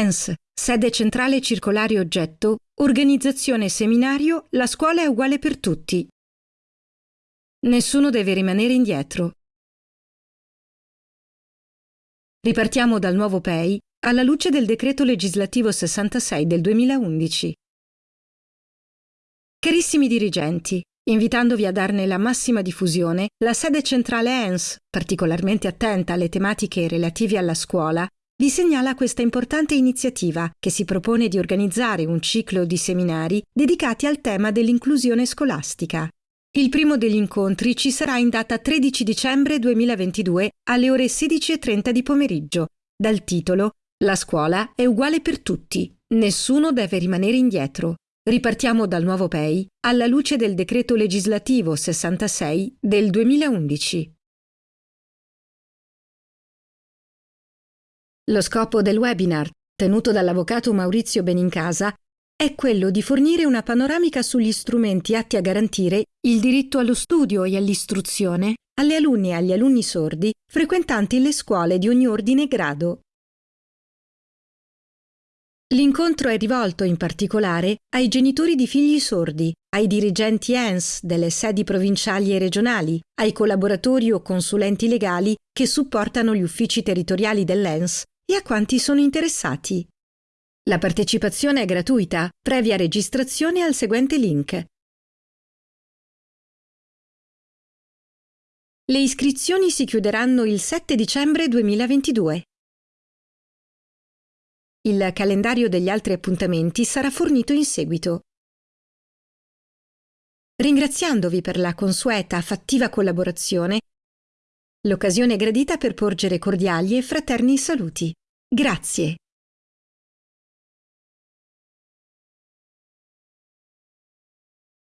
ENS, sede centrale circolare oggetto, organizzazione seminario La scuola è uguale per tutti. Nessuno deve rimanere indietro. Ripartiamo dal nuovo PEI alla luce del decreto legislativo 66 del 2011. Carissimi dirigenti, invitandovi a darne la massima diffusione, la sede centrale ENS, particolarmente attenta alle tematiche relative alla scuola, vi segnala questa importante iniziativa che si propone di organizzare un ciclo di seminari dedicati al tema dell'inclusione scolastica. Il primo degli incontri ci sarà in data 13 dicembre 2022 alle ore 16.30 di pomeriggio, dal titolo La scuola è uguale per tutti, nessuno deve rimanere indietro. Ripartiamo dal nuovo PEI alla luce del decreto legislativo 66 del 2011. Lo scopo del webinar, tenuto dall'avvocato Maurizio Benincasa, è quello di fornire una panoramica sugli strumenti atti a garantire il diritto allo studio e all'istruzione alle alunne e agli alunni sordi frequentanti le scuole di ogni ordine e grado. L'incontro è rivolto in particolare ai genitori di figli sordi, ai dirigenti ENS delle sedi provinciali e regionali, ai collaboratori o consulenti legali che supportano gli uffici territoriali dell'ENS e a quanti sono interessati. La partecipazione è gratuita, previa registrazione al seguente link. Le iscrizioni si chiuderanno il 7 dicembre 2022. Il calendario degli altri appuntamenti sarà fornito in seguito. Ringraziandovi per la consueta fattiva collaborazione, l'occasione è gradita per porgere cordiali e fraterni saluti. Grazie.